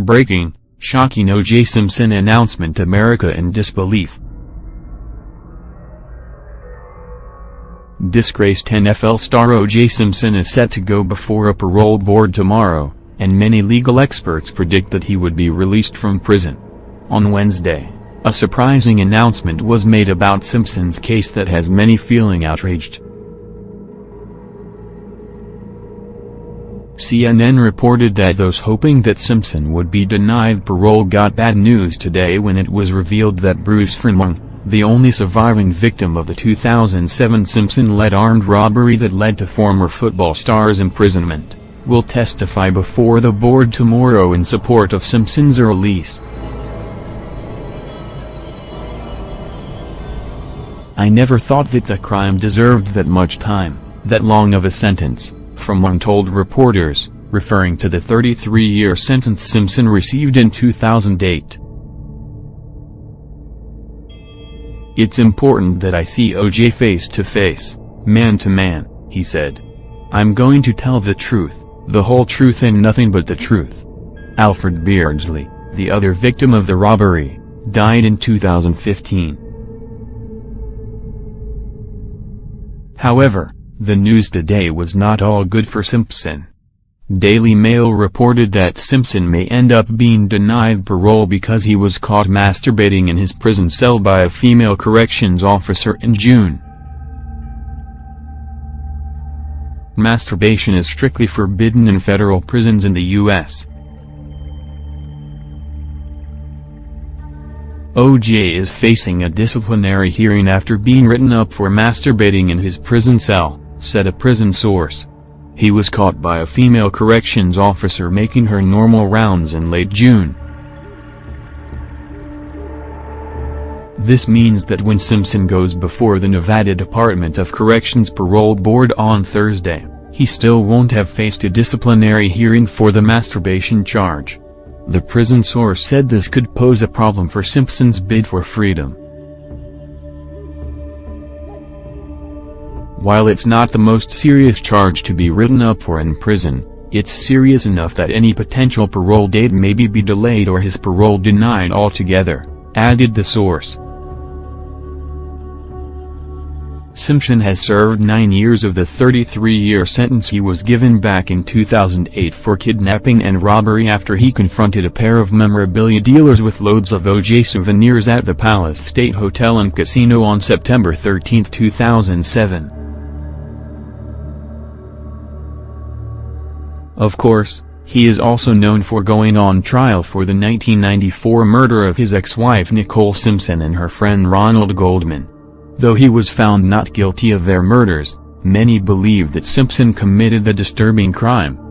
Breaking, shocking O.J. Simpson announcement America in disbelief. Disgraced NFL star O.J. Simpson is set to go before a parole board tomorrow, and many legal experts predict that he would be released from prison. On Wednesday, a surprising announcement was made about Simpson's case that has many feeling outraged. CNN reported that those hoping that Simpson would be denied parole got bad news today when it was revealed that Bruce Fromong, the only surviving victim of the 2007 Simpson-led armed robbery that led to former football star's imprisonment, will testify before the board tomorrow in support of Simpson's release. I never thought that the crime deserved that much time, that long of a sentence Fromong told reporters, referring to the 33-year sentence Simpson received in 2008. It's important that I see OJ face to face, man to man, he said. I'm going to tell the truth, the whole truth and nothing but the truth. Alfred Beardsley, the other victim of the robbery, died in 2015. However, the news today was not all good for Simpson. Daily Mail reported that Simpson may end up being denied parole because he was caught masturbating in his prison cell by a female corrections officer in June. Masturbation is strictly forbidden in federal prisons in the U.S. OJ is facing a disciplinary hearing after being written up for masturbating in his prison cell said a prison source. He was caught by a female corrections officer making her normal rounds in late June. This means that when Simpson goes before the Nevada Department of Corrections Parole Board on Thursday, he still won't have faced a disciplinary hearing for the masturbation charge. The prison source said this could pose a problem for Simpson's bid for freedom. While it's not the most serious charge to be written up for in prison, it's serious enough that any potential parole date may be delayed or his parole denied altogether, added the source. Simpson has served nine years of the 33-year sentence he was given back in 2008 for kidnapping and robbery after he confronted a pair of memorabilia dealers with loads of OJ souvenirs at the Palace Station Hotel and Casino on September 13, 2007. Of course, he is also known for going on trial for the 1994 murder of his ex-wife Nicole Simpson and her friend Ronald Goldman. Though he was found not guilty of their murders, many believe that Simpson committed the disturbing crime.